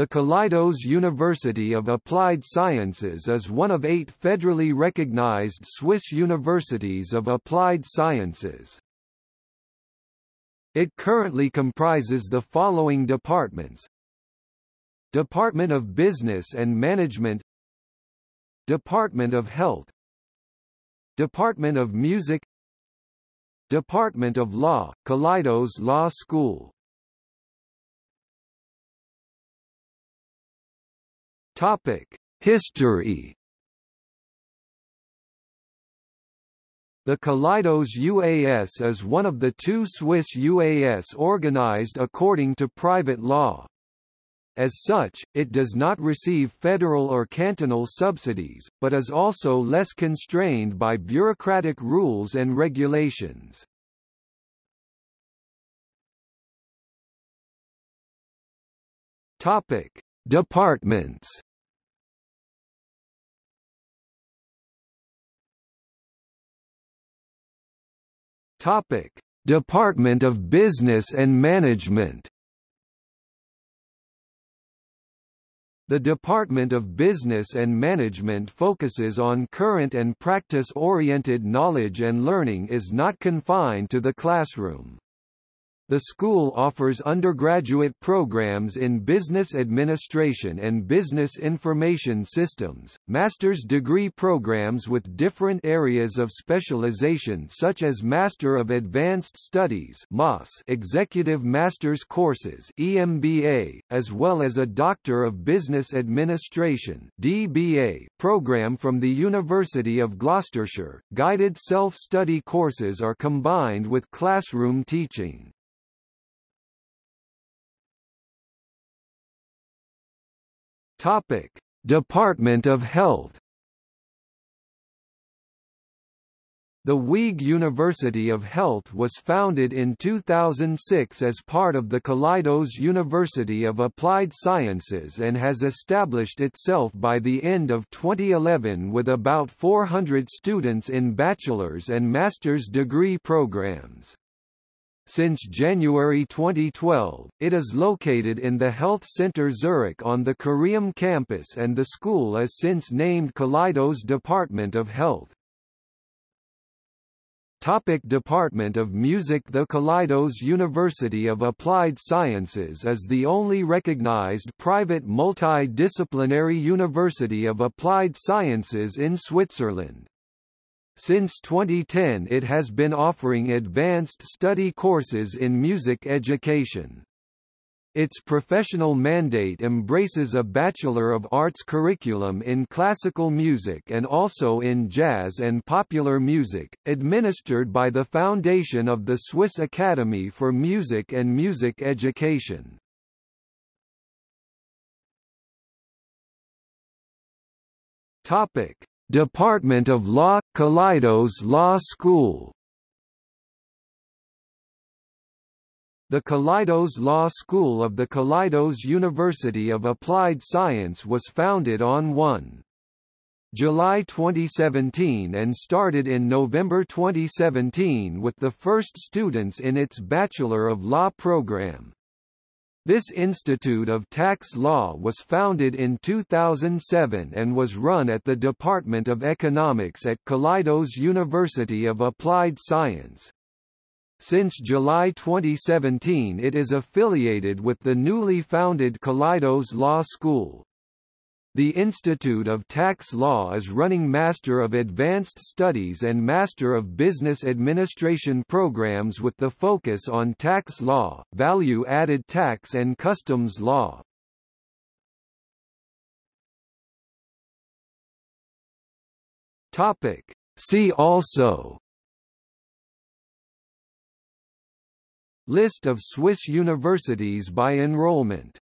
The Kalaidos University of Applied Sciences is one of eight federally recognized Swiss universities of applied sciences. It currently comprises the following departments. Department of Business and Management. Department of Health. Department of Music. Department of Law, Kalaidos Law School Topic: History. The Kalaidos UAS is one of the two Swiss UAS organized according to private law. As such, it does not receive federal or cantonal subsidies, but is also less constrained by bureaucratic rules and regulations. Topic: Departments Topic: Department of Business and Management. The Department of Business and Management focuses on current and practice-oriented knowledge and learning is not confined to the classroom. The school offers undergraduate programs in business administration and business information systems, master's degree programs with different areas of specialization such as Master of Advanced Studies Executive Master's courses (EMBA), as well as a Doctor of Business Administration (DBA) program from the University of Gloucestershire. Guided self-study courses are combined with classroom teaching. Topic: Department of Health. The Wieg University of Health was founded in 2006 as part of the Kalaidos University of Applied Sciences and has established itself by the end of 2011 with about 400 students in bachelor's and master's degree programs. Since January 2012, it is located in the Health Center Zurich on the Careum campus and the school is since named Kalaidos Department of Health. Topic Department of Music The Kalaidos University of Applied Sciences is the only recognized private multidisciplinary university of applied sciences in Switzerland. Since 2010 it has been offering advanced study courses in music education. Its professional mandate embraces a Bachelor of Arts curriculum in classical music and also in jazz and popular music, administered by the Foundation of the Swiss Academy for Music and Music Education. Topic: Department of Law – Kalaidos Law School The Kalaidos Law School of the Kalaidos University of Applied Science was founded on 1 July 2017 and started in November 2017 with the first students in its Bachelor of Law program. This Institute of Tax Law was founded in 2007 and was run at the Department of Economics at Kalaidos University of Applied Science. Since July 2017 it is affiliated with the newly founded Kalaidos Law School. The Institute of Tax Law is running Master of Advanced Studies and Master of Business Administration programs with the focus on tax law, value-added tax and customs law. Topic. See also List of Swiss universities by enrollment